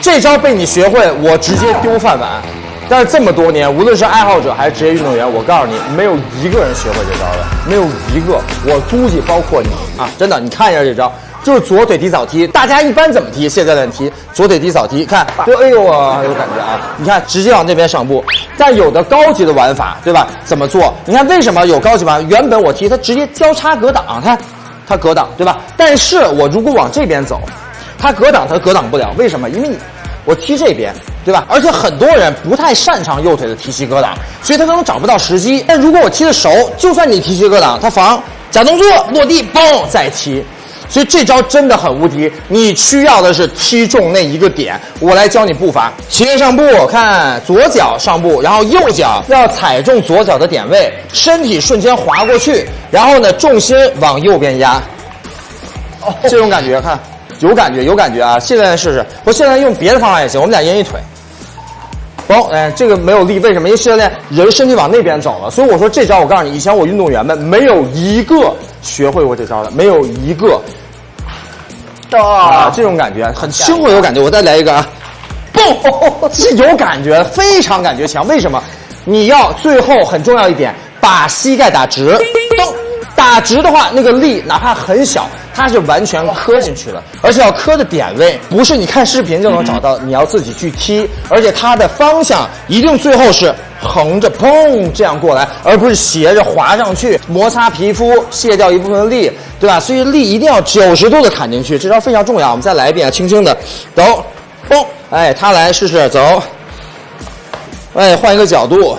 这招被你学会，我直接丢饭碗。但是这么多年，无论是爱好者还是职业运动员，我告诉你，没有一个人学会这招的，没有一个。我估计包括你啊，真的，你看一下这招，就是左腿底扫踢。大家一般怎么踢？现在练踢左腿底扫踢，看，就哎呦啊，有感觉啊！你看，直接往那边上步。但有的高级的玩法，对吧？怎么做？你看为什么有高级玩？原本我踢，他直接交叉格挡，看，他格挡，对吧？但是我如果往这边走，他格挡，他格挡不了，为什么？因为你。我踢这边，对吧？而且很多人不太擅长右腿的提膝格挡，所以他可能找不到时机。但如果我踢的熟，就算你提膝格挡，他防假动作落地，嘣再踢。所以这招真的很无敌。你需要的是踢中那一个点。我来教你步伐：斜面上步，看左脚上步，然后右脚要踩中左脚的点位，身体瞬间滑过去，然后呢重心往右边压。哦，这种感觉，看。有感觉，有感觉啊！现在试试，我现在用别的方法也行。我们俩一一腿，嘣，哎，这个没有力，为什么？因为现在人身体往那边走了，所以我说这招，我告诉你，以前我运动员们没有一个学会过这招的，没有一个。啊，这种感觉很轻快，有感觉。我再来一个啊，嘣，是有感觉，非常感觉强。为什么？你要最后很重要一点，把膝盖打直，咚。打直的话，那个力哪怕很小，它是完全磕进去的，而且要磕的点位不是你看视频就能找到，你要自己去踢，而且它的方向一定最后是横着砰这样过来，而不是斜着滑上去，摩擦皮肤卸掉一部分力，对吧？所以力一定要九十度的砍进去，这招非常重要。我们再来一遍，轻轻的走，嘣，哎，他来试试走，哎，换一个角度，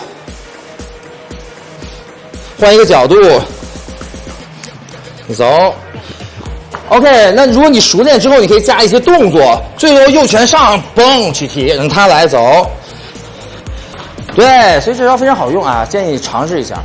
换一个角度。走，OK。那如果你熟练之后，你可以加一些动作，最后右拳上，嘣去踢，让他来走。对，所以这招非常好用啊，建议尝试一下。